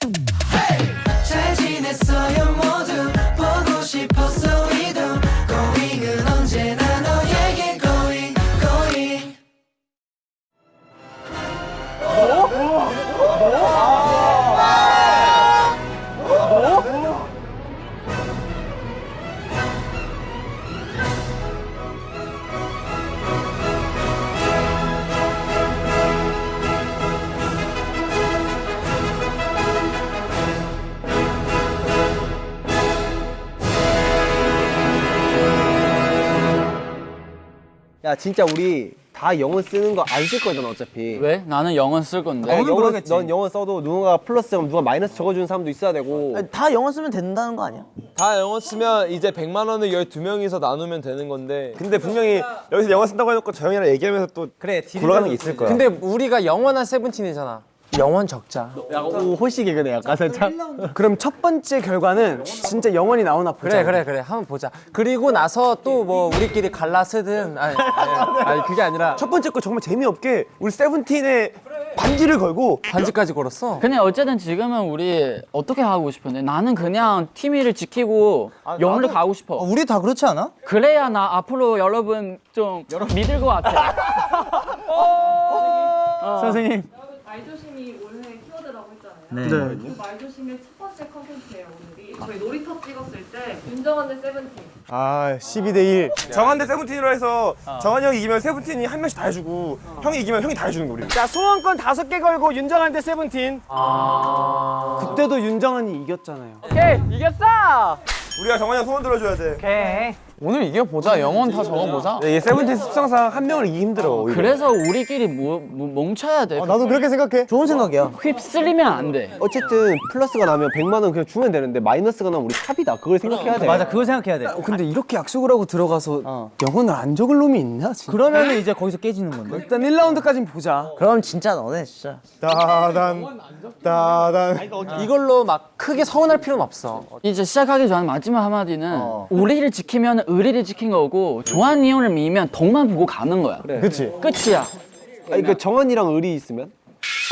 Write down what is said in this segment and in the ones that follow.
잘 진짜 우리 다 영어 쓰는 거 안 쓸 거잖아 어차피 왜? 나는 영어 쓸 건데. 야, 영어, 넌 영어 써도 누군가 플러스 하면 누가 마이너스 적어주는 사람도 있어야 되고 다 영어 쓰면 된다는 거 아니야? 다 영어 쓰면 이제 100만 원을 12명이서 나누면 되는 건데 근데 분명히 여기서 영어 쓴다고 해놓고 저 형이랑 얘기하면서 또 그래 굴러가는 게 있을 거야. 근데 우리가 영원한 세븐틴이잖아 영원 적자. 약간 호시 개그네 약간 살짝. 그럼 첫 번째 결과는 진짜 영원히 나오나 보자. 그래 그래 그래. 한번 보자. 그리고 나서 또 뭐 우리끼리 갈라 쓰든 아니, 아니, 아니 그게 아니라 첫 번째 거 정말 재미없게 우리 세븐틴의 반지를 걸고 반지까지 걸었어. 근데 어쨌든 지금은 우리 어떻게 하고 싶은데? 나는 그냥 팀위를 지키고 영어를 가고 싶어. 우리 다 그렇지 않아? 그래야 나 앞으로 여러분 좀 믿을 것 같아. 선생님. 말조심이 올해 키워드라고 했잖아요. 그 말조심의 첫 번째 컨텐츠예요 오늘이. 저희 놀이터 찍었을 때 윤정한의 세븐틴. 아 12 대 1 정한 대 세븐틴으로 해서 정한이 형이 이기면 세븐틴이 한 명씩 다 해주고 형이 이기면 형이 다 해주는 거 우리 자 소원권 다섯 개 걸고 윤정한테 세븐틴. 그때도 윤정한이 이겼잖아요. 오케이 이겼어. 우리가 정한이 형 소원 들어줘야 돼 오늘 이겨보자 영원 다 적어보자 이게 세븐틴 습성상 한 명을 이기 힘들어 오히려. 그래서 우리끼리 모, 모, 뭉쳐야 돼. 나도 그렇게 생각해 좋은 생각이야. 휩쓸리면 안 돼. 어쨌든 플러스가 나면 100만 원 그냥 주면 되는데 마이너스가 나면 우리 탑이다 그걸 생각해야 돼 맞아, 그거 생각해야 돼. 어, 근데 이렇게 약속을 하고 들어가서 영원을 안 적을 놈이 있나? 진짜? 그러면은 이제 거기서 깨지는 건데. 일단 1라운드까지는 보자. 그럼 진짜 너네 진짜. 따단 따단 이걸로 막 크게 서운할 필요는 없어 이제 시작하기 전에 마지막 한마디는 우리를 지키면 의리를 지킨 거고 조한 이혼을 미면 덕만 보고 가는 거야. 그치 끝이야. 아니 그 정원이랑 의리 있으면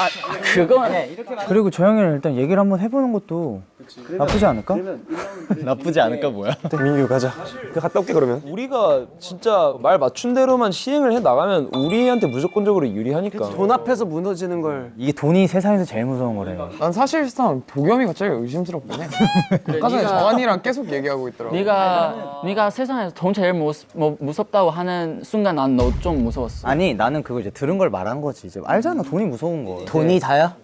아 그건 그리고 저 형이랑 일단 얘기를 한번 해보는 것도 나쁘지 않을까? 나쁘지 않을까 뭐야 민규 가자 그 갔다 올게 그러면 우리가 진짜 말 맞춘 대로만 시행을 해 나가면 우리한테 무조건적으로 유리하니까 돈 앞에서 무너지는 걸. 이게 돈이 세상에서 제일 무서운 거래. 난 사실상 도겸이 갑자기 의심스럽긴 해 아까 전에 정한이랑 계속 얘기하고 있더라고 네가 네가 세상에서 돈 제일 무, 뭐, 무섭다고 하는 순간 난 너 좀 무서웠어. 아니 나는 그거 이제 들은 걸 말한 거지. 이제 알잖아 돈이 무서운 거. 돈이 다야?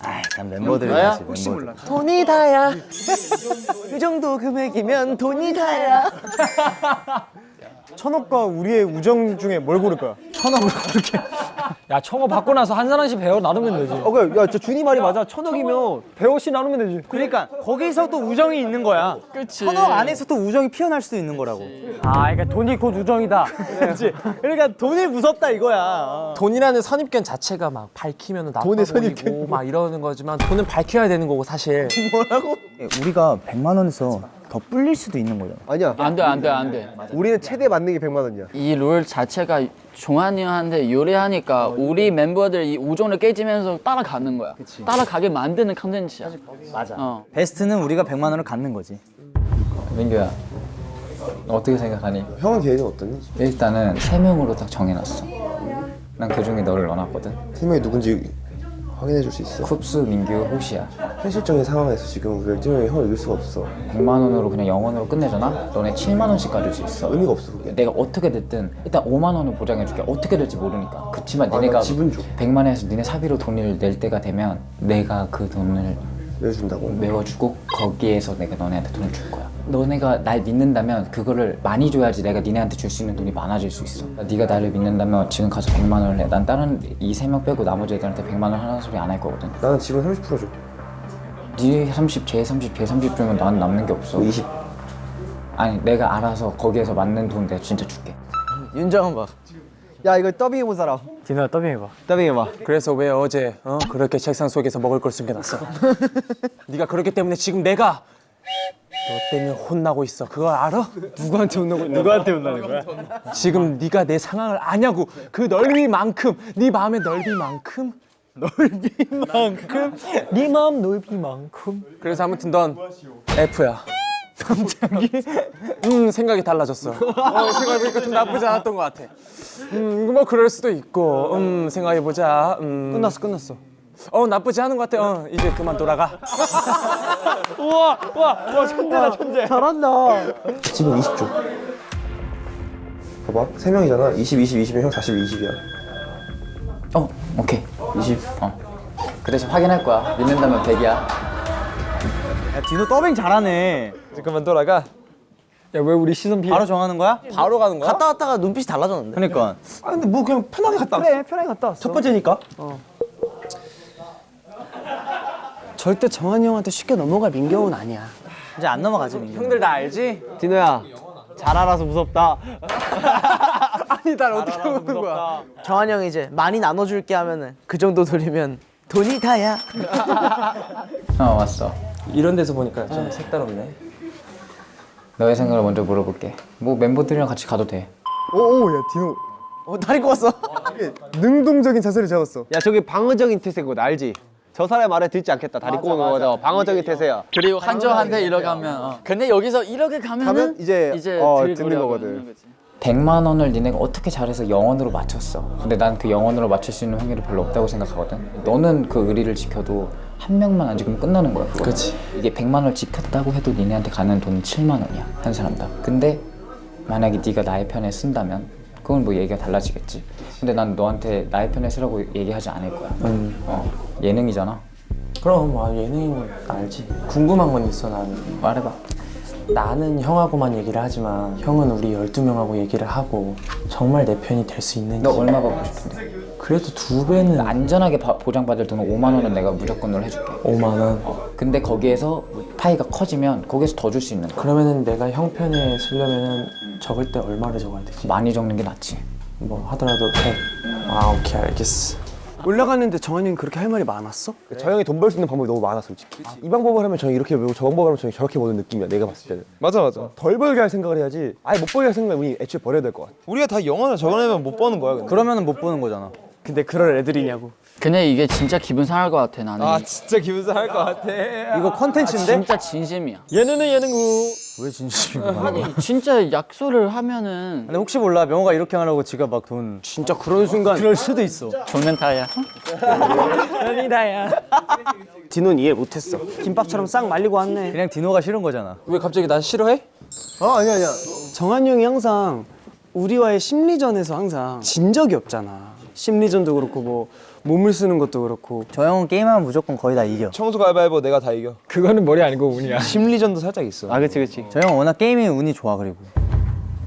아이 난 멤버들이 너야? 지 혹시 몰라. 돈이 다야. 그 정도 금액이면 돈이 다야. 천옥과 우리의 우정 중에 뭘 고를 거야? 야 청어 받고 나서 한 사람씩 배워 나누면 되지 어 그래 야저 준이 말이 맞아 천억이면 배워씩 나누면 되지 그러니까 거기서 또 우정이 있는 거야. 그치. 천억 안에서 또 우정이 피어날 수도 있는 거라고. 아 그러니까 돈이 곧 우정이다 그렇지. 그러니까 돈이 무섭다 이거야. 돈이라는 선입견 자체가 막 밝히면 나빠 돈의 보이고 막 이러는 거지만 돈은 밝혀야 되는 거고 사실 우리가 100만 원에서 더 불릴 수도 있는 거잖아. 아니야 안 돼, 안 돼, 안 돼. 우리는 최대 게 100만 원이야 이 룰 자체가 종환이 형한테 유리하니까 우리 멤버들 이 우정을 깨지면서 따라가는 거야. 따라가게 만드는 컨텐츠야. 맞아. 어. 베스트는 우리가 100만 원을 갖는 거지. 민규야 너 어떻게 생각하니? 형은 계획은 어떠니? 일단은 세 명으로 딱 정해놨어 난 그 중에 너를 넣어놨거든 세 명이 누군지 확인해 줄 수 있어? 쿱스, 민규, 호시야 현실적인 상황에서 지금 우리가 일정이 형을 이길 수가 없어 100만 원으로 그냥 영원으로 끝내잖아? 너네 7만 원씩 가질 수 있어 의미가 없어 그게 내가 어떻게 됐든 일단 5만 원을 보장해 줄게 어떻게 될지 모르니까 그치만 아, 니네가 나 지분 줘. 100만 원에서 니네 사비로 돈을 낼 때가 되면 내가 그 돈을 내준다고? 메워주고 거기에서 내가 너네한테 돈을 줄 거야. 너네가 날 믿는다면 그거를 많이 줘야지 내가 니네한테 줄 수 있는 돈이 많아질 수 있어. 네가 나를 믿는다면 지금 가서 100만 원을 내난 다른 이 세 명 빼고 나머지 애들한테 100만 원 하는 소리 안 할 거거든. 나는 지분 30%줘. 네 30, 쟤 30, 걔30 주면 난 남는 게 없어. 20 아니 내가 알아서 거기에서 맞는 돈 내가 진짜 줄게. 윤정은 봐. 야 이거 더빙해본 사람 디노야 더빙해봐 더빙해봐 그래서 왜 어제 어? 그렇게 책상 속에서 먹을 걸 숨겨놨어? 네가 그렇기 때문에 지금 내가 너 때문에 혼나고 있어. 그걸 알아? 누구한테 혼나고 있는 누구한테 혼나는 거야? 지금 네가 내 상황을 아냐고. 그 넓이만큼 네 마음의 넓이만큼 넓이만큼 네 마음 넓이만큼 그래서 아무튼 넌 F야 갑자기 음 생각이 달라졌어 어, 생각해보니까 좀 나쁘지 않았던 것 같아 음뭐 그럴 수도 있고 음 생각해보자 음 끝났어 끝났어 어 나쁘지 않은 것 같아 어 이제 그만 돌아가 우와 우와 우와 천재다 천재 잘한다 지금 20조. 봐봐, 3명이잖아. 20, 20, 20이면 형 41, 20이야. 어 오케이 20. 어. 그 대신 확인할 거야. 믿는다면 100이야. 야 디노 더빙 잘하네 이제 그만 돌아가. 야 왜 우리 시선 피해 바로 정하는 거야? 바로 가는 거야? 갔다 왔다가 눈빛이 달라졌는데 그러니까 아, 근데 뭐 그냥 편하게 갔다 왔어. 그래 편하게 갔다 왔어 첫 번째니까. 절대 정한이 형한테 쉽게 넘어갈 민경은 아니야 이제 안 넘어가지 민규 형들 나 알지? 디노야 잘 알아서 무섭다 아니 날 어떻게 보는 거야 정한 형이 이제 많이 나눠줄게 하면은 그 정도 돌리면 돈이 다야. 어 왔어. 이런 데서 보니까 좀 색다르네 너의 생각을 먼저 물어볼게. 뭐 멤버들이랑 같이 가도 돼. 오오야 디노 어 다리 꼬았어. 능동적인 자세를 잡았어. 야 저기 방어적인 태세거든 알지? 저 사람의 말에 듣지 않겠다 다리 꼬는 거죠 방어적인 태세야 그리고 한조한테 이렇게 가면 어. 근데 여기서 이렇게 가면은 가면 이제, 어, 들 듣는 거거든. 하는 거지. 100만 원을 니네가 어떻게 잘해서 영원으로 맞췄어. 근데 난 그 영원으로 맞출 수 있는 확률이 별로 없다고 생각하거든. 너는 그 의리를 지켜도 한 명만 안 지키면 끝나는 거야. 그거. 그치. 이게 100만 원을 지켰다고 해도 니네한테 가는 돈은 7만 원이야. 한 사람당. 근데 만약에 네가 나의 편에 쓴다면 그건 뭐 얘기가 달라지겠지. 근데 난 너한테 나의 편에 쓰라고 얘기하지 않을 거야. 어, 예능이잖아. 그럼 아 예능인 알지 궁금한 건 있어 나는 말해봐. 나는 형하고만 얘기를 하지만 형은 우리 12명하고 얘기를 하고 정말 내 편이 될 수 있는지 너 얼마 받고 싶은데? 그래도 두 배는 안전하게 바- 보장받을 돈은 5만 원은 내가 무조건으로 해줄게. 5만 원 근데 거기에서 파이가 커지면 거기서 더 줄 수 있는 거야. 그러면은 내가 형 편에 쓰려면은 적을 때 얼마를 적어야 되지? 많이 적는 게 낫지. 뭐 하더라도 100. 아 오케이 알겠어 올라갔는데 정한이 형이 그렇게 할 말이 많았어? 저 형이 돈 벌 수 있는 방법이 너무 많아 솔직히. 이 방법을 하면 저 이렇게 배우고 저 방법을 하면 저 저렇게 보는 느낌이야 내가 봤을 때는. 맞아 맞아. 덜 벌게 할 생각을 해야지. 아예 못 벌게 할 생각을 우리 애초에 버려야 될 것 같아. 우리가 다 영원을 적어내면 못 버는 거야. 근데. 그러면은 못 보는 거잖아 근데 그럴 애들이냐고. 그냥 이게 진짜 기분 상할 것 같아 나는. 아 진짜 기분 상할 것 같아. 이거 컨텐츠인데? 진짜 진심이야. 예능은 예능구 왜 진심이야? 아니 진짜 약속을 하면은 근데 혹시 몰라. 명호가 이렇게 하라고 지가 막 돈. 진짜 그런 순간. 그럴 수도 있어. 종면타야. 디노는 이해 못했어. 김밥처럼 싹 말리고 왔네. 그냥 디노가 싫은 거잖아. 왜 갑자기 나 싫어해? 어 아니야 아니야. 정한이 형이 항상 우리와의 심리전에서 항상 진 적이 없잖아 심리전도 그렇고 뭐 몸을 쓰는 것도 그렇고 저 형은 게임하면 무조건 거의 다 이겨 청소 가위바위보 내가 다 이겨. 그거는 머리 아니고 운이야 심리전도 살짝 있어. 아 그치 그치 저 형은 워낙 게임에 운이 좋아 그리고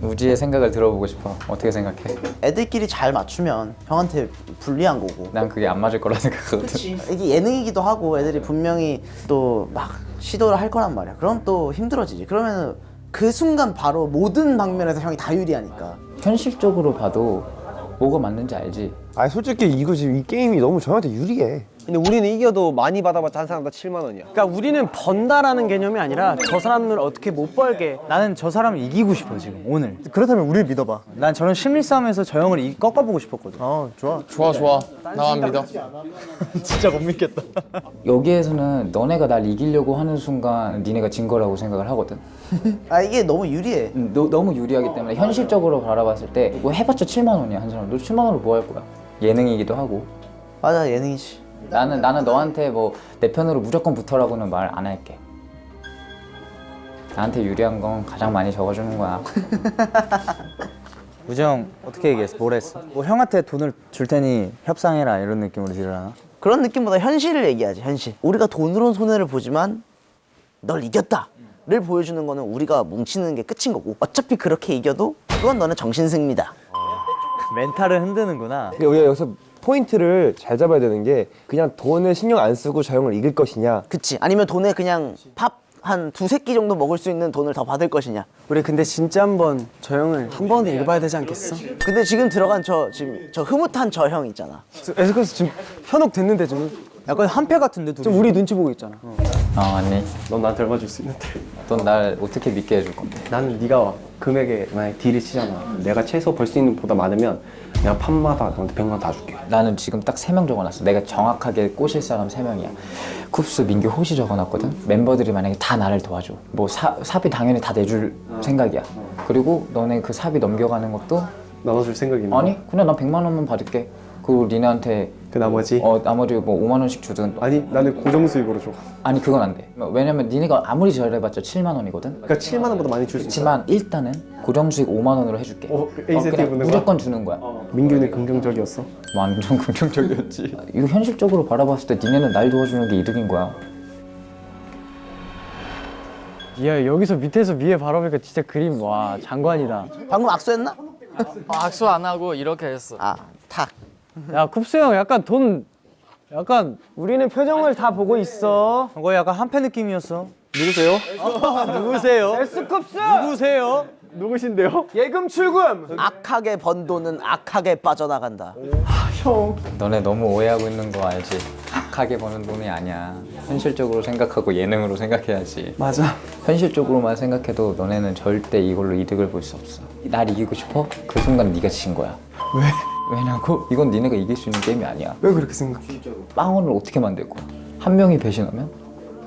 우지의 생각을 들어보고 싶어. 어떻게 생각해? 애들끼리 잘 맞추면 형한테 불리한 거고. 난 그게 안 맞을 거라 생각하거든. 이게 예능이기도 하고 애들이 분명히 또 막 시도를 할 거란 말이야. 그럼 또 힘들어지지. 그러면 그 순간 바로 모든 방면에서 형이 다 유리하니까. 현실적으로 봐도 뭐가 맞는지 알지. 아니 솔직히 이거 지금 이 게임이 너무 저한테 유리해. 근데 우리는 이겨도 많이 받아봤자 한 사람당 7만 원이야 그러니까 우리는 번다라는 개념이 아니라 저 사람을 어떻게 못 벌게 나는 저 사람을 이기고 싶어 지금 오늘 그렇다면 우리를 믿어봐 난 저런 심리 싸움에서 저 형을 이- 꺾어보고 싶었거든 어 좋아 좋아 좋아 나만 믿어 진짜 못 믿겠다 여기에서는 너네가 날 이기려고 하는 순간 니네가 진 거라고 생각을 하거든. 아 이게 너무 유리해. 음, 너, 너무 유리하기 때문에 현실적으로 바라봤을 때 이거 해봤자 7만 원이야 한 사람. 너 7만 원으로 뭐 할 거야? 예능이기도 하고. 맞아 예능이지. 나는 나는 너한테 뭐 내 편으로 무조건 붙어라고는 말 안 할게. 나한테 유리한 건 가장 많이 적어주는 거야. 우정 어떻게 얘기했어? 뭘 했어? 뭐 형한테 돈을 줄 테니 협상해라 이런 느낌으로 지르나? 그런 느낌보다 현실을 얘기하지 현실. 우리가 돈으로 손해를 보지만 널 이겼다 를 보여주는 거는 우리가 뭉치는 게 끝인 거고. 어차피 그렇게 이겨도 그건 너는 정신승리다. 멘탈을 흔드는구나 우리가 여기서 포인트를 잘 잡아야 되는 게 그냥 돈을 신경 안 쓰고 저 형을 이길 것이냐. 그치? 아니면 돈에 그냥 밥 한 두세 끼 정도 먹을 수 있는 돈을 더 받을 것이냐. 우리 근데 진짜 한번 저 형을 한 번은 읽어봐야 되지 않겠어? 근데 지금 들어간 저 지금 저 흐뭇한 저형 있잖아. 에스커스 지금 현혹 됐는데 좀 약간 한패 같은데 둘이. 좀 우리 눈치 보고 있잖아. 아 아니 넌 나한테 얼마 줄 수 있는데? 넌 날 어떻게 믿게 해줄 건데 나는 네가 금액에 만약 딜을 치잖아. 내가 최소 벌 수 있는 것보다 많으면 내가 판마다 너한테 100만 원다 줄게. 나는 지금 딱세명 적어놨어. 내가 정확하게 꼬실 사람 세명이야. 쿱스, 민규, 호시 적어놨거든. 멤버들이 만약에 다 나를 도와줘. 뭐 사, 사비 당연히 다 내줄 생각이야. 그리고 너네 그 사비 넘겨가는 것도 나눠줄 생각이 있나? 아니 그냥 나 100만 원만 받을게. 그리고 니네한테 그 나머지? 어 나머지 뭐 5만 원씩 주든 아니 나는 고정 수익으로 줘. 아니 그건 안 돼. 왜냐면 니네가 아무리 잘해봤자 7만 원이거든. 그러니까 7만 원보다 많이 줄 수 있어. 그렇지만 일단은 고정 수익 5만 원으로 해줄게. 어, 어, 인센티브 그냥 있는 거야? 무조건 주는 거야. 민규는 긍정적이었어. 완전 긍정적이었지. 이거 현실적으로 바라봤을 때 니네는 날 도와주는 게 이득인 거야. 야 여기서 밑에서 위에 바라보니까 진짜 그림 와 장관이다. 방금 악수했나? 악수 안 하고 이렇게 했어. 아 탁. 야 쿱스 형 약간 돈 약간 우리는 표정을 다 보고 있어. 그거 약간 한패 느낌이었어. 누구세요? 누구세요? S쿱스 누구세요? 누구신데요? 예금 출금. 악하게 번 돈은 악하게 빠져나간다. 너네 너무 오해하고 있는 거 알지? 악하게 버는 돈이 아니야. 현실적으로 생각하고 예능으로 생각해야지. 맞아. 현실적으로만 생각해도 너네는 절대 이걸로 이득을 볼 수 없어. 날 이기고 싶어? 그 순간 네가 진 거야. 왜? 왜냐고? 이건 니네가 이길 수 있는 게임이 아니야. 왜 그렇게 생각해? 빵원을 어떻게 만들 거야? 한 명이 배신하면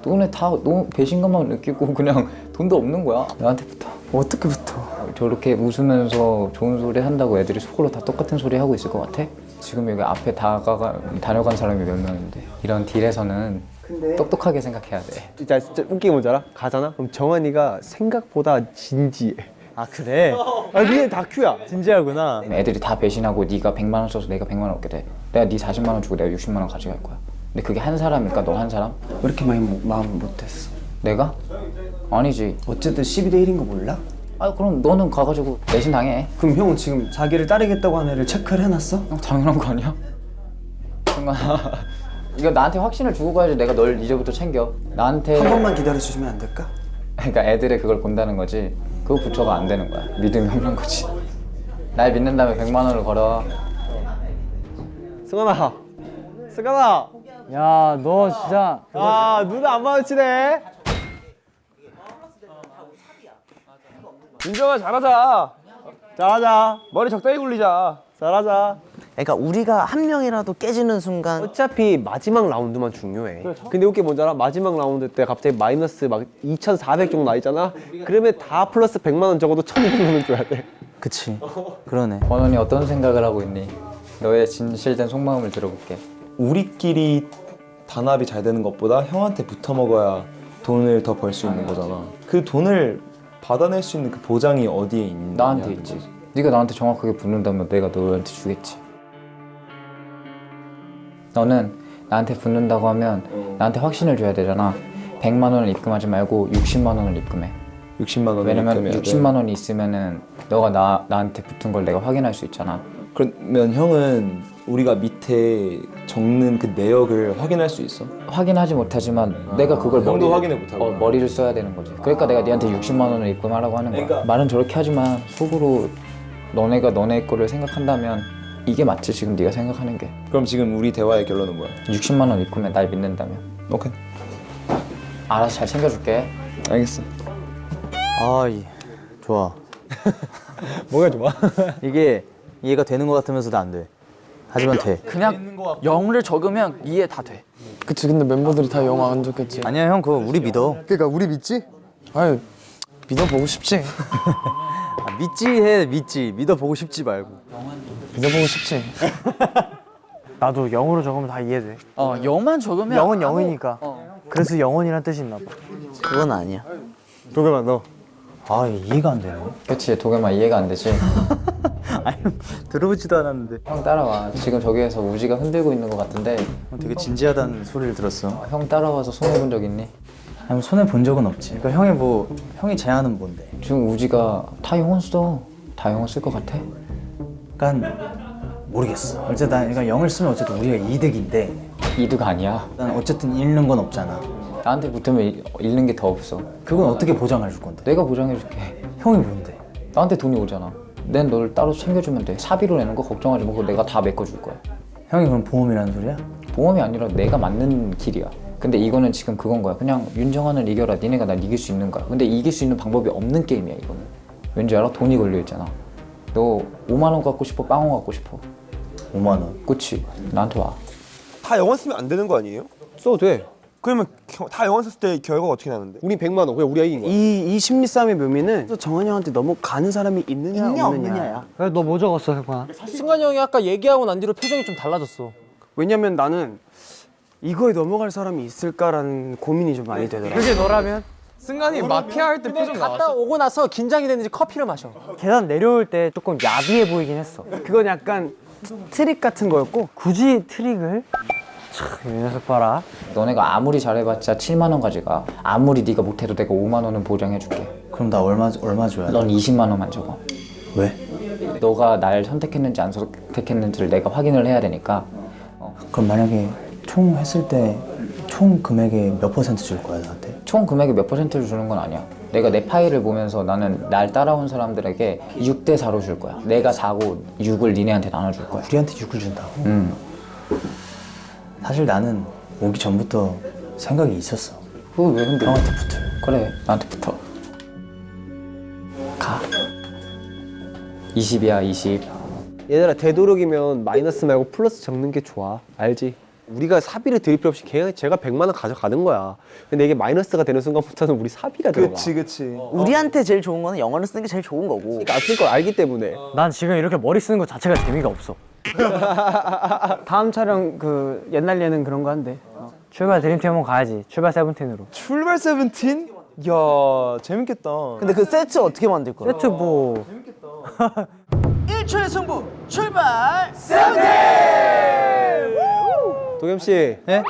너네 다 너무 배신감만 느끼고 그냥 돈도 없는 거야. 나한테 붙어. 어떻게 붙어? 저렇게 웃으면서 좋은 소리 한다고 애들이 속으로 다 똑같은 소리 하고 있을 것 같아? 지금 여기 앞에 다가가 다녀간 사람이 몇 명인데 이런 딜에서는 똑똑하게 생각해야 돼. 진짜 진짜 웃긴 게 뭔지 알아? 가잖아? 그럼 정한이가 생각보다 진지해. 아 그래? 아 니네 다큐야. 진지하구나. 애들이 다 배신하고 네가 100만 원 써서 내가 100만 원 얻게 돼. 내가 네 40만 원 주고 내가 60만 원 가져갈 거야. 근데 그게 한 사람일까 너 한 사람? 왜 이렇게 많이 mo- 마음 못했어? 내가? 아니지. 어쨌든 12대 1인 거 몰라? 아 그럼 너는 가가지고 내신 당해. 그럼 형은 지금 자기를 따르겠다고 한 애를 체크를 해놨어? 어, 당연한 거 아니야? 정말 이거 나한테 확신을 주고 가야지 내가 널 이제부터 챙겨. 나한테 한 번만 기다려주시면 안 될까? 그러니까 애들의 그걸 본다는 거지. 그거 부처가 안 되는 거야. 믿음이 없는 거지. 날 믿는 다음에 100만 원을 걸어. 승환아. 승환아. 야 너 진짜 아 눈 안 마주치네. 민정아 잘하자. 잘하자. 머리 적당히 굴리자. 잘하자. 그러니까 우리가 한 명이라도 깨지는 순간 어차피 마지막 라운드만 중요해. 근데 웃게 뭔지 알아? 마지막 라운드 때 갑자기 마이너스 막 2,400 정도 나 있잖아. 그러면 다 플러스 100만 원 적어도 1,200만 원 줘야 돼. 그치. 그러네. 번원이 어떤 생각을 하고 있니? 너의 진실된 속마음을 들어볼게. 우리끼리 단합이 잘 되는 것보다 형한테 붙어 먹어야 돈을 더 벌 수 있는 거잖아. 그 돈을 받아낼 수 있는 그 보장이 어디에 있냐? 나한테 있지. 네가 나한테 정확하게 붙는다면 내가 너한테 주겠지. 너는 나한테 붙는다고 하면 나한테 확신을 줘야 되잖아. 100만 원을 입금하지 말고 60만 원을 입금해. 60만 원. 왜냐면 60만 원이 있으면은 너가 나 나한테 붙은 걸 내가 확인할 수 있잖아. 그러면 형은 우리가 밑에 적는 그 내역을 확인할 수 있어? 확인하지 못하지만 내가 그걸 형도 머리를, 확인을 못하고. 어, 머리를 써야 되는 거지. 그러니까 내가 네한테 60만 원을 입금하라고 하는 거야. 말은 저렇게 하지만 속으로 너네가 너네 거를 생각한다면 이게 맞지 지금 네가 생각하는 게. 그럼 지금 우리 대화의 결론은 뭐야? 60만 원 입금해 날 믿는다면. 오케이. 알아서 잘 챙겨줄게. 알겠어. 아 이, 좋아. 뭐가 좋아? 이게 이해가 되는 것 같으면서도 안 돼. 하지만 돼. 그냥 영을 적으면 이해 다 돼. 그치 근데 멤버들이 다 영화 안 좋겠지 아니야 형 그거 우리 믿어. 그러니까 우리 믿지? 아유 믿어보고 싶지 아, 믿지 해 믿지. 믿어보고 싶지 말고. 믿어보고 싶지 나도 영어로 적으면 다 이해돼 어 영만 적으면 영은 아무- 영이니까 어. 그래서 영원이란 뜻이 있나 봐 그건 아니야. 도겸아 너. 아 이해가 안 되네. 그치 도겸아 이해가 안 되지. 아니 들어보지도 않았는데. 형 따라와. 지금 저기에서 우지가 흔들고 있는 것 같은데 형 되게 진지하다는 소리를 들었어. 형 따라와서 손해 본 적 있니? 아니 손해 본 적은 없지. 그러니까 형이 뭐 형이 제안은 뭔데? 지금 우지가 다 영혼 써. 다 영혼 쓸것 같아? 그러니까 모르겠어. 어쨌든 난 그러니까 영을 쓰면 어쨌든 우리가 이득인데 이득 아니야. 난 어쨌든 잃는 건 없잖아. 나한테 붙으면 잃- 잃는 게 더 없어. 그건 어떻게 보장해 줄 건데? 내가 보장해 줄게. 형이 뭔데? 나한테 돈이 오잖아. 난 너를 따로 챙겨주면 돼. 사비로 내는 거 걱정하지 말고 내가 다 메꿔줄 거야. 형이 그럼 보험이라는 소리야? 보험이 아니라 내가 맞는 길이야. 근데 이거는 지금 그건 거야. 그냥 윤정환을 이겨라. 니네가 날 이길 수 있는 거야. 근데 이길 수 있는 방법이 없는 게임이야 이거는. 왠지 알아? 돈이 걸려 있잖아. 너 5만 원 갖고 싶어? 빵원 갖고 싶어? 5만 원. 그치? 나한테 와. 다 영원 쓰면 안 되는 거 아니에요? 써도 돼. 그러면 겨- 다 영원 썼을 때 결과가 어떻게 나는데? 우린 100만 원. 그냥 우리가 이긴 거야. 이, 이 심리 싸움의 묘미는 또 정한이 형한테 넘어가는 사람이 있느냐, 있냐 없느냐. 없느냐야. 너 뭐 적었어, 혜관아? 승관이 형이 아까 얘기하고 난 뒤로 표정이 좀 달라졌어. 왜냐면 나는 이거에 넘어갈 사람이 있을까라는 고민이 좀 많이 되더라. 그게 너라면? 승관이 마피아 할 때 표정 나왔어. 갔다 오고 나서 긴장이 됐는지 커피를 마셔. 계단 내려올 때 조금 야비해 보이긴 했어. 그건 약간 트릭 같은 거였고 굳이 트릭을? 참, 이 녀석 봐라. 너네가 아무리 잘해봤자 7만 원 가져가. 아무리 네가 못해도 내가 5만 원은 보장해줄게. 그럼 나 얼마, 얼마 줘야 돼? 넌 20만 원만 적어. 왜? 너가 날 선택했는지 안 선택했는지를 내가 확인을 해야 되니까 그럼 만약에 총 했을 때 총 금액의 몇 퍼센트 줄 거야, 나한테? 총 금액의 몇 퍼센트를 주는 건 아니야. 내가 내 파일을 보면서 나는 날 따라온 사람들에게 6대 4로 줄 거야. 내가 4고 6을 니네한테 나눠줄 거야. 우리한테 6을 준다고? 음. 사실 나는 오기 전부터 생각이 있었어. 그거 왜 근데? 형한테 붙을. 그래, 나한테 붙어. 가. 20이야, 20. 얘들아 되도록이면 마이너스 말고 플러스 적는 게 좋아. 알지? 우리가 사비를 드릴 필요 없이 걔, 제가 100만 원 가져가는 거야. 근데 이게 마이너스가 되는 순간부터는 우리 사비가 들어가. 그치 그치. 우리한테 제일 좋은 거는 영어를 쓰는 게 제일 좋은 거고. 그러니까 안 쓸 걸 알기 때문에. 난 지금 이렇게 머리 쓰는 것 자체가 재미가 없어. 다음 촬영 그 옛날 예능 그런 거 한대. 출발 드림팀 한번 가야지. 출발 세븐틴으로. 출발 세븐틴? 야 재밌겠다. 근데 그 세트 어떻게 만들 거야? 세트 뭐 1초의 승부 출발! 도겸 씨. 네?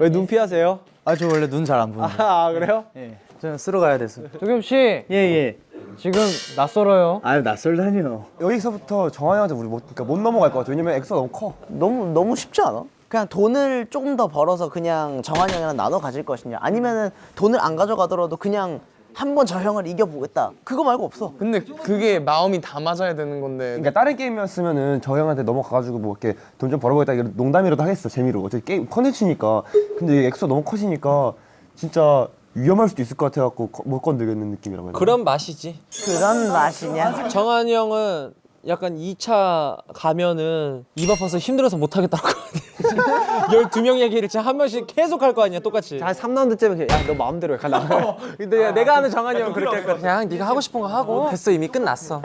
왜 눈 피하세요? 아 저 원래 눈 잘 안 보는. 아 그래요? 예. 저는 쓰러 가야 돼서. 도겸 씨, 예 예. 지금 낯설어요. 아유 낯설다니요. 여기서부터 정한이 형한테 우리 못, 그러니까 못 넘어갈 것 같아. 왜냐면 엑스가 너무 커. 너무 너무 쉽지 않아? 그냥 돈을 조금 더 벌어서 그냥 정한이 형이랑 나눠 가질 것이냐 아니면은 돈을 안 가져가더라도 그냥 한 번 저 형을 이겨보겠다 그거 말고 없어 근데 그게 마음이 다 맞아야 되는 건데. 그러니까 다른 게임이었으면은 저 형한테 넘어가가지고 뭐 이렇게 돈 좀 벌어보겠다 이런 농담이라도 하겠어 재미로 어차피 게임 컨텐츠니까 근데 엑스가 너무 커지니까 진짜 위험할 수도 있을 것 같아갖고 거- 못 건들겠는 느낌이라고 해야 되나? 그런 맛이지. 그런 맛이냐? 정한이 형은 약간 2차 가면은 입 아파서 힘들어서 못 하겠다고 하거든. 12명 얘기를 진짜 한 명씩 계속 할 거 아니야, 똑같이. 한 3라운드쯤에 야너 마음대로 해. 가 나가. 근데 내가 아는 정한이 형 그렇게 할 거야. 그냥 네가 하고 싶은 거 하고. 됐어, 이미 끝났어.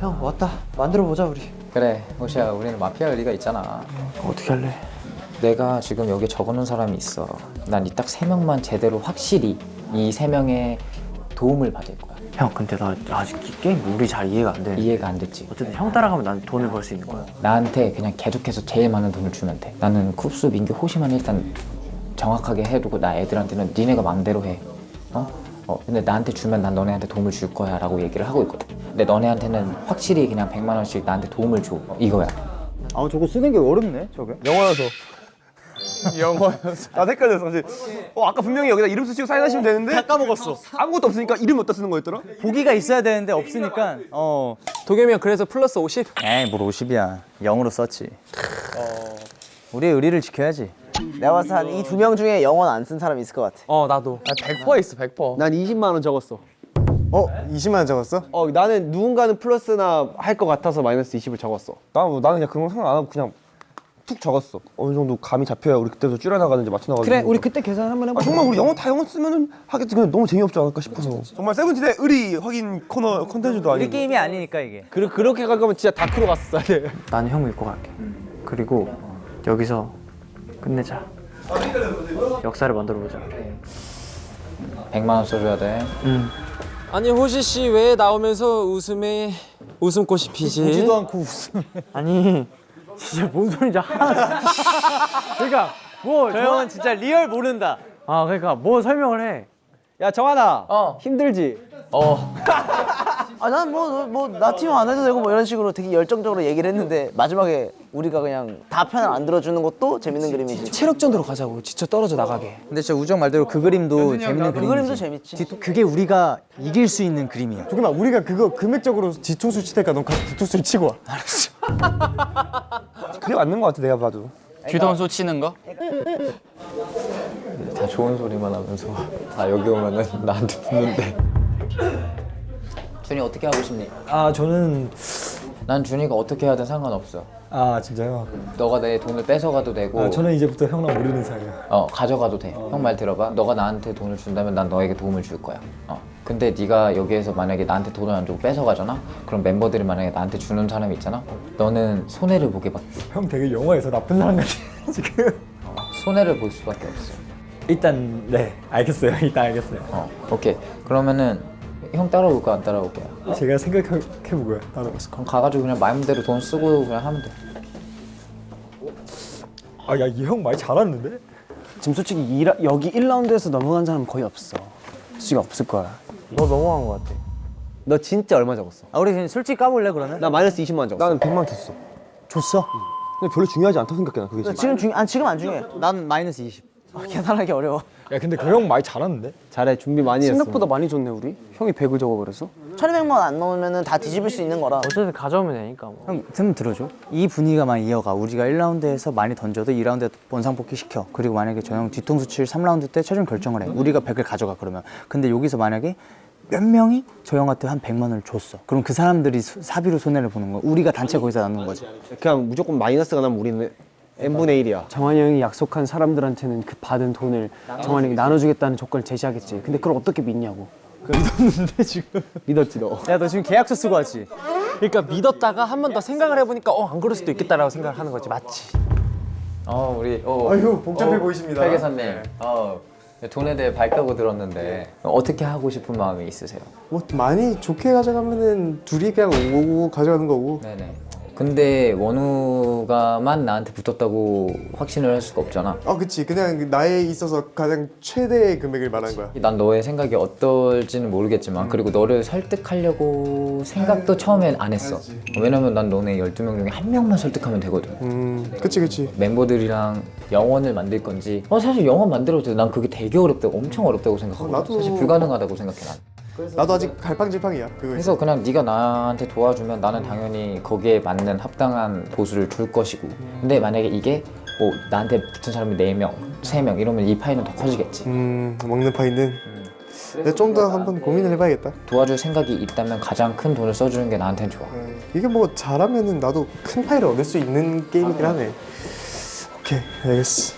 형 왔다. 만들어 보자 우리. 그래, 호시야, 우리는 마피아 의리가 있잖아. 어떻게 할래? 내가 지금 여기 적어놓은 사람이 있어. 난 이 딱 세 명만 제대로 확실히 이 세 명의 도움을 받을 거야. 형 근데 나 아직 이 게임 룰이 잘 이해가 안 돼. 이해가 안 됐지? 어쨌든 형 따라가면 난 돈을 벌 수 있는 거야. 나한테 그냥 계속해서 제일 많은 돈을 주면 돼. 나는 쿱스, 민규, 호시만 일단 정확하게 해두고 나 애들한테는 니네가 맘대로 해. 어? 어, 근데 나한테 주면 난 너네한테 도움을 줄 거야 라고 얘기를 하고 있거든. 근데 너네한테는 확실히 그냥 100만 원씩 나한테 도움을 줘. 어, 이거야. 아 저거 쓰는 게 어렵네 저게. 영어여서. 영어여서. 나 헷갈렸어. 사실. 어 아까 분명히 여기다 이름 쓰시고 사인하시면 되는데 다 까먹었어. 아무것도 없으니까 이름 어디다 쓰는 거였더라? 보기가 있어야 되는데 없으니까 어. 도겸이 형 그래서 플러스 50? 에이 뭘 50이야. 0으로 썼지. 우리의 의리를 지켜야지. 내가 봤을 때한 이 두 명 중에 영원 안 쓴 사람이 있을 것 같아 어, 나도. 100% 있어, 100%. 난 20만 원 적었어. 어 20만 원 적었어? 어 나는 누군가는 플러스나 할 것 같아서 마이너스 20을 적었어. 나는 뭐, 나는 그냥 그런 거 상관 안 하고 그냥 툭 적었어. 어느 정도 감이 잡혀야 우리 그때부터 줄여나가는지 맞춰나가는지. 그래, 우리 그때 계산 한번 아, 해보자. 정말 우리 영원 다 영원 쓰면은 하겠지 근데 너무 재미없지 않을까 싶어서 정말 세븐틴의 의리 확인 코너 컨텐츠도 아니고 우리 게임이 아니니까 이게. 그, 그렇게 갈 거면 진짜 dark로 돼. 나는 형 믿고 갈게. 그리고 여기서 끝내자. 역사를 만들어 보자. 100만 원 써줘야 돼. 아니, 호시 씨 왜 나오면서 웃음에 웃음꽃이 피지? 보지도 않고 웃음. 아니 진짜 뭔 소리인지 하나. 그러니까 뭐 저 형은 진짜 real 모른다. 아 그러니까 뭐 설명을 해. 야 정한아. 어. 힘들지? 아난 뭐 뭐 나 팀 안 해도 되고 뭐 이런 식으로 되게 열정적으로 얘기를 했는데 마지막에 우리가 그냥 다 편을 안 들어주는 것도 재밌는 그림이지 체력전으로 가자고. 지쳐 떨어져 나가게. 근데 진짜 우정 말대로 그 그림도 재밌는 그 그림이지. 그림도 재밌지 뒤- 그게 우리가 이길 수 있는 그림이야. 조금만 우리가 그거 금액적으로 뒤통수 칠 테니까 넌 가서 뒤통수를 치고 와 알았어. 그게 맞는 것 같아 내가 봐도. 뒤통수 치는 거? 다 좋은 소리만 하면서 다 여기 오면은 나한테 붙는데 준이 어떻게 하고 싶니? 아 저는 난 준이가 어떻게 하든 상관없어 아 진짜요? 너가 내 돈을 뺏어가도 되고 아 저는 이제부터 형랑 모르는 사이야. 어 가져가도 돼. 형 말 들어봐. 너가 나한테 돈을 준다면 난 너에게 도움을 줄 거야. 어. 근데 네가 여기에서 만약에 나한테 돈을 안 주고 뺏어가잖아. 그럼 멤버들이 만약에 나한테 주는 사람이 있잖아. 너는 손해를 보게 봐. 형 되게 영화에서 나쁜 사람 같아 지금. 손해를 볼 수밖에 없어. 일단 네 알겠어요. 일단 알겠어요. 어. 오케이. 그러면은 형 따라올까 안 따라올게요? 제가 생각해 보고요. 따로. 그럼 가가지고 그냥 마음대로 돈 쓰고 그냥 하면 돼. 아 야 이형말 잘하는데? 지금 솔직히 이 라- 여기 1라운드에서 넘어간 사람 거의 없어. 솔직히 없을 거야. 너 넘어간 것 같아. 너 진짜 얼마 적었어? 아 우리 지금 솔직히 까볼래 그러면? 나 마이너스 20만 원 적었어. 나는 100만 줬어. 줬어? 근데 별로 중요하지 않다고 생각해 나 그게 지금. 지금 중, 아 지금 안 중요해. 난 마이너스 20. 아, 계산하기 어려워. 야 근데 그형말 잘하는데? 잘해 준비 많이 했어. 생각보다 많이 줬네 우리. 형이 100을 적어버렸어? 1200만 원안 넣으면 다 뒤집을 수 있는 거라. 어쨌든 가져오면 되니까 뭐. 형, 좀 들어줘. 이 분위기가만 이어가. 우리가 1라운드에서 많이 던져도 2라운드에 원상 복귀 시켜. 그리고 만약에 저 형 뒤통수 칠 3라운드 때 최종 결정을 해. 우리가 100을 가져가 그러면. 근데 여기서 만약에 몇 명이 저 형한테 한 100만 원을 줬어. 그럼 그 사람들이 수- 사비로 손해를 보는 거야. 우리가 단체 거기서 나누는 거지. 그냥 무조건 마이너스가 나면 우리는 n분의 1이야. 정한이 형이 약속한 사람들한테는 그 받은 돈을 정한이 형이 나눠주겠다는 조건을 제시하겠지. 근데 그걸 어떻게 믿냐고. 믿었지 너. 야 너 지금 계약서 쓰고 왔지? 그러니까 믿었다가 한 번 더 생각을 해보니까 어 안 그럴 수도 있겠다라고 생각을 하는 거지 맞지? 어 우리 어, 아유 복잡해 어, 보이십니다. 회계사님. 어 돈에 대해 밝다고 들었는데 어떻게 하고 싶은 마음이 있으세요? 뭐 많이 좋게 가져가면은 둘이 그냥 온 거고 가져가는 거고. 네네. 근데 원우가만 나한테 붙었다고 확신을 할 수가 없잖아. 아 그치 그냥 나에 있어서 가장 최대의 금액을 말한 거야. 난 너의 생각이 어떨지는 모르겠지만 그리고 너를 설득하려고 생각도 처음엔 안 했어. 왜냐면 난 너네 12명 중에 한 명만 설득하면 되거든. 음 그치 그치. 멤버들이랑 영원을 만들 건지 어 사실 영원 만들어도 돼. 난 그게 되게 어렵다고 엄청 어렵다고 생각하고 나도- 사실 불가능하다고 생각해 난. 나도 아직 갈팡질팡이야. 그래서 그냥 네가 나한테 도와주면 나는 당연히 거기에 맞는 합당한 보수를 줄 것이고 근데 만약에 이게 뭐 나한테 붙은 사람이 4명, 3명 이러면 이 파이는 더 커지겠지 음 먹는 파이는. 내가 좀더 한번 고민을 해봐야겠다. 도와줄 생각이 있다면 가장 큰 돈을 써주는 게 나한테는 좋아 이게 뭐 잘하면은 나도 큰 파이를 얻을 수 있는 게임이긴 하네. 오케이 알겠어.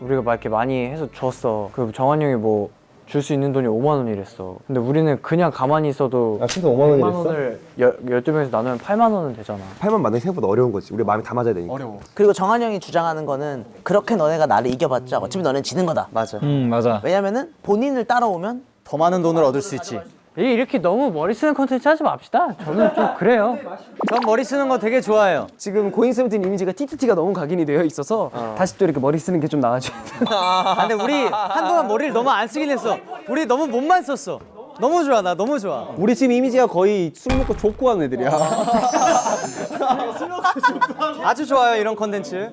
우리가 막 이렇게 많이 해서 줬어. 그 정한 형이 뭐 줄 수 있는 돈이 5만 원이랬어. 근데 우리는 그냥 가만히 있어도 아 진짜 5만 원이랬어? 100만 원을 열, 12명에서 나누면 8만 원은 되잖아. 8만 만나기 생각보다 어려운 거지. 우리 마음이 다 맞아야 되니까. 그리고 정한 형이 주장하는 거는 그렇게 너네가 나를 이겨봤자 어차피 너는 지는 거다. 맞아. 음 맞아. 왜냐면은 본인을 따라오면 더 많은 돈을 얻을 수 있지. 이렇게 너무 머리 쓰는 컨텐츠 하지 맙시다. 저는 좀 그래요. 전 머리 쓰는 거 되게 좋아해요. 지금 고잉 세븐틴 이미지가 TTT가 너무 각인이 되어 있어서 다시 또 이렇게 머리 쓰는 게 좀 나아져야 돼. 아, 근데 우리 한동안 머리를 너무 안 쓰긴 했어. 우리 너무 몸만 썼어. 너무 좋아, 나 너무 좋아. 우리 지금 이미지가 거의 술 먹고 족구 하는 애들이야. 아주 좋아요 이런 컨텐츠.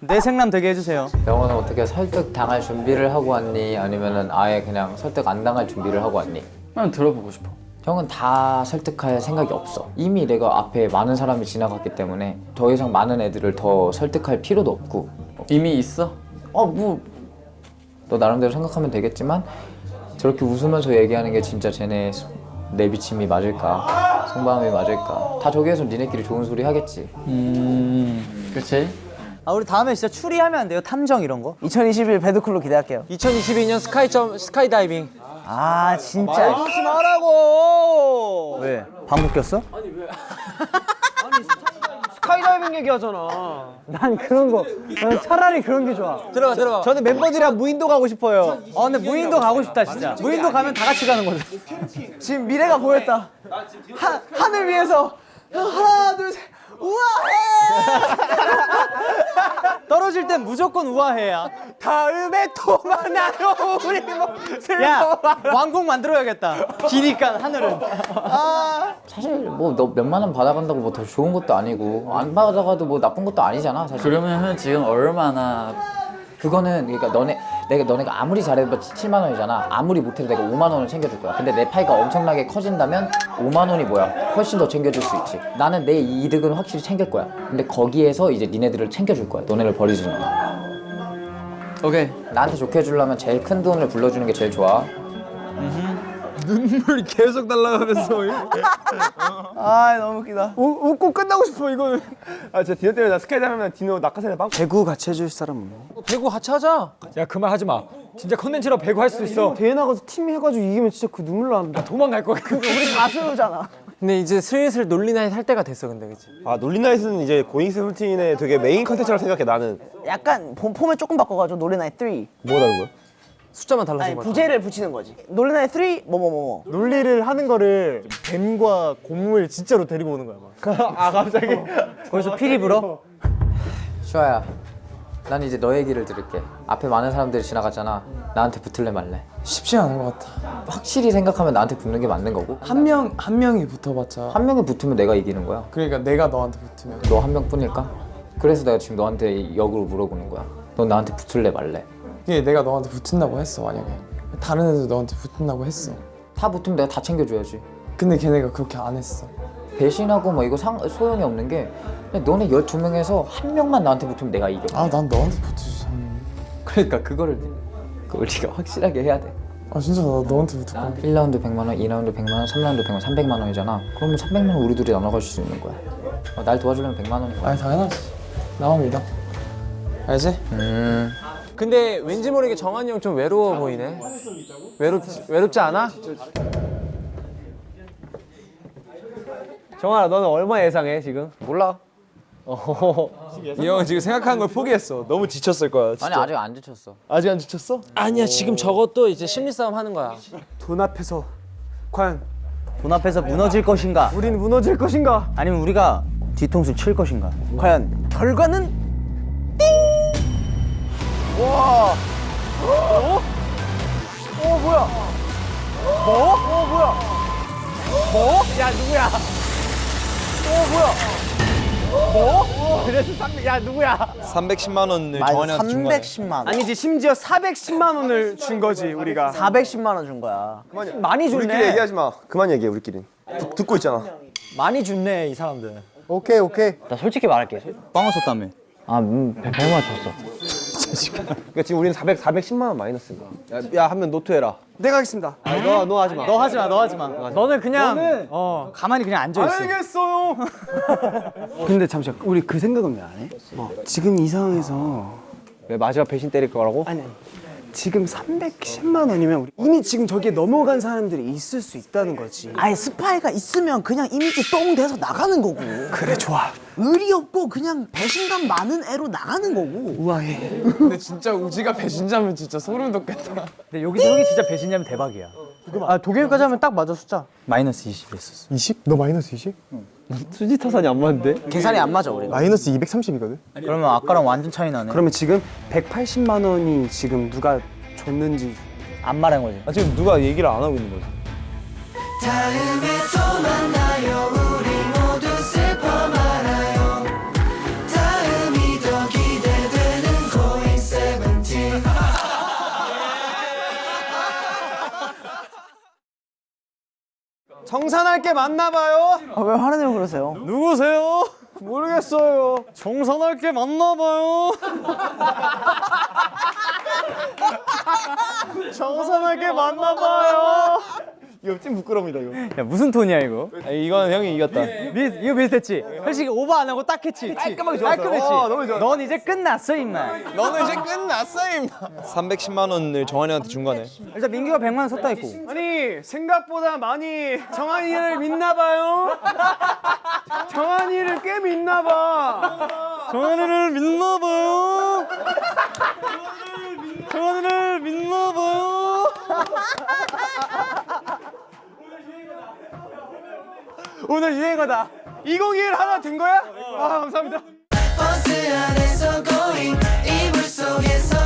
내 생남 되게 해주세요. 영원은 어떻게 설득 당할 준비를 하고 왔니? 아니면 은 아예 그냥 설득 안 당할 준비를 하고 왔니? 그냥 들어보고 싶어. 형은 다 설득할 생각이 없어 이미 내가 앞에 많은 사람이 지나갔기 때문에 더 이상 많은 애들을 더 설득할 필요도 없고 이미 있어? 어뭐 너 나름대로 생각하면 되겠지만 저렇게 웃으면서 얘기하는 게 진짜 쟤네 소- 내 비침이 맞을까 속마음이 맞을까 다 저기에서 니네끼리 좋은 소리 하겠지 음, 그렇지. 아 우리 다음에 진짜 추리하면 안 돼요? 탐정 이런 거? 2021 BAD CLUE로 기대할게요. 2022년 sky jump 스카이다이빙 아 진짜. 하지 말라고. 왜? 방구 꼈어? 스카이다이빙 얘기하잖아. 난 그런 거. 난 차라리 그런 게 좋아. 들어가 들어가 저는 멤버들이랑 무인도 가고 싶어요. 아 근데 무인도 가고 싶다 진짜. 무인도 가면 다 같이 가는 거죠. 지금 미래가 보였다. 하, 하늘 위에서 하나 둘 셋. 우와해! 떨어질 땐 무조건 우아해야. 다음에 또 만나요 우리 뭐 야 왕국 만들어야겠다. 기니까 하늘은. 사실 뭐 너 몇만 원 받아간다고 뭐 더 좋은 것도 아니고 안 받아가도 뭐 나쁜 것도 아니잖아 사실 그러면은 지금 얼마나 그거는 그러니까 너네 내가 너네가 아무리 잘해도 7만 원이잖아. 아무리 못해도 내가 5만 원을 챙겨줄 거야. 근데 내 파이가 엄청나게 커진다면 5만 원이 뭐야? 훨씬 더 챙겨줄 수 있지. 나는 내 이득은 확실히 챙길 거야. 근데 거기에서 이제 니네들을 챙겨줄 거야. 너네를 버리지 마 오케이. 나한테 좋게 해주려면 제일 큰 돈을 불러주는 게 제일 좋아 눈물이 계속 날아가면서 아 너무 웃기다. 우, 웃고 끝나고 싶어 이거는. 아 진짜 디노 때문에 나 sky 하면 디노 낙하산에 빵. 배구 같이 해줄 사람 없나? 배구 같이 하자 야 그만 하지 마 진짜 컨텐츠로 배구 할 수 있어 대회 나가서 팀 해가지고 이기면 진짜 그 눈물 난다. 도망갈 거야 우리 가수잖아. 근데 이제 슬슬 논리 night 할 때가 됐어 근데 그치 아 논리 night은 이제 고잉 세븐틴의 되게 메인 컨텐츠라고 생각해 나는. 약간 폼, 폼을 조금 바꿔가지고 논리 night 3 뭐가 다른 거야? 숫자만 달라진 거야 부제를 붙이는 거지. 노래나의 3 뭐뭐뭐뭐. 논리를 하는 거를 뱀과 곰을 진짜로 데리고 오는 거야. 막. 아 갑자기. 거기서 피리 불어? 슈아야 난 이제 너 얘기를 들을게. 앞에 많은 사람들이 지나갔잖아. 나한테 붙을래 말래? 쉽지 않은 것 같아. 확실히 생각하면 나한테 붙는 게 맞는 거고? 한 명 한 명이 붙어봤자. 한 명이 붙으면 내가 이기는 거야? 그러니까 내가 너한테 붙으면. 너 한 명뿐일까? 그래서 내가 지금 너한테 역으로 물어보는 거야. 넌 나한테 붙을래 말래 이게 내가 너한테 붙은다고 했어 만약에. 다른 애들 너한테 붙은다고 했어. 다 붙으면 내가 다 챙겨줘야지. 근데 걔네가 그렇게 안 했어. 배신하고 뭐 이거 상, 소용이 없는 게 너네 12명에서 한 명만 나한테 붙으면 내가 이겨. 아 난 너한테 붙어주지 그러니까 그거를 그 우리가 확실하게 해야 돼. 아 진짜 나 너한테 붙을 건데 1라운드 100만 원, 2라운드 100만 원, 3라운드 100만 원, 300만 원이잖아. 그러면 300만 원 우리 둘이 나눠 가질 수 있는 거야. 어, 날 도와주려면 100만 원인 거야. 아니 당연하지. 나만 믿어 알지? 음 근데 왠지 모르게 정한이 형 좀 외로워 보이네 외롭지, 외롭지 않아? 정환아 너는 얼마 예상해 지금? 몰라 이 형은 지금 생각하는 걸 포기했어. 너무 지쳤을 거야. 아니 아직 안 지쳤어 아직 안 지쳤어? 아니야 지금 저것도 이제 심리 싸움 하는 거야 돈 앞에서 과연 돈 앞에서 무너질 것인가? 우리는 무너질 것인가? 아니면 우리가 뒤통수 칠 것인가? 과연 결과는 그래서 상, 야 누구야? 310만 원을 정한이한테 준 거야. 310만 원 아니지 심지어 410만 원을 준 거지 우리가. 410만 원 준 거야 많이 우리끼리 줬네. 얘기하지 마. 그만 얘기해 우리끼리. 듣- 듣고 있잖아. 많이 줬네 이 사람들. 오케이 오케이. 나 솔직히 말할게. 빵을 줬다며. 아, 음, 100만 줬어. 그러니까 지금 우리는 400, 410만 원 마이너스인 거야. 야한 명 노트해라. 내가 하겠습니다. 아, 너, 너 하지 마. 너 하지 마, 너 하지 마. 너는 그냥 너는 어, 가만히 그냥 앉아 있어. 알겠어요. 근데 잠시만 우리 그 생각은 왜 안 해? 어, 지금 이 상황에서 왜 마지막 배신 때릴 거라고? 아니 아니 지금 310만 원이면 우리 이미 지금 저기에 넘어간 사람들이 있을 수 있다는 거지. 아예 스파이가 있으면 그냥 이미지 똥 돼서 나가는 거고 그래 좋아. 의리 없고 그냥 배신감 많은 애로 나가는 거고 우아해. 근데 진짜 우지가 배신자면 진짜 소름 돋겠다 근데 여기서 형이 진짜 배신자면 대박이야. 아 독일까지 하면 딱 맞아 숫자. 마이너스 20 했었어. 20? 너 마이너스 20? 수지 타산이 안 맞는데? 계산이 안 맞아 우리가 마이너스 230이거든. 그러면 아까랑 완전 차이 나네. 그러면 지금 180만 원이 지금 누가 줬는지 안 말한 거지. 아, 지금 누가 얘기를 안 하고 있는 거지. 정산할 게 맞나 봐요. 아, 왜 화내고 그러세요? 누구세요? 모르겠어요. 정산할 게 맞나 봐요. 정산할 게 맞나 봐요. 이거 찐 부끄럽니다 이거. 야, 무슨 톤이야, 이거? 이건 형이 이겼다. 미, 이거 비슷했지? 솔직히 오버 안 하고 딱 했지? 깔끔하게 좋았어. 깔끔했지? 어, 너무 좋았어. 넌 이제 끝났어, 임마. 너는 이제 끝났어 임마. 310만 원을 정한이한테 준 거네. 일단 민규가 100만 원 섰다 있고. 아니 생각보다 많이 정한이를 믿나 봐요. 정한이를 꽤 믿나 봐. 정한이를 믿나 봐요. 정한이를 믿나 봐요. 정원이를 믿나 봐요. 오늘 유행어다. 2021 하나 된 거야? 아 감사합니다. 버스 안에서 going 이불 속에서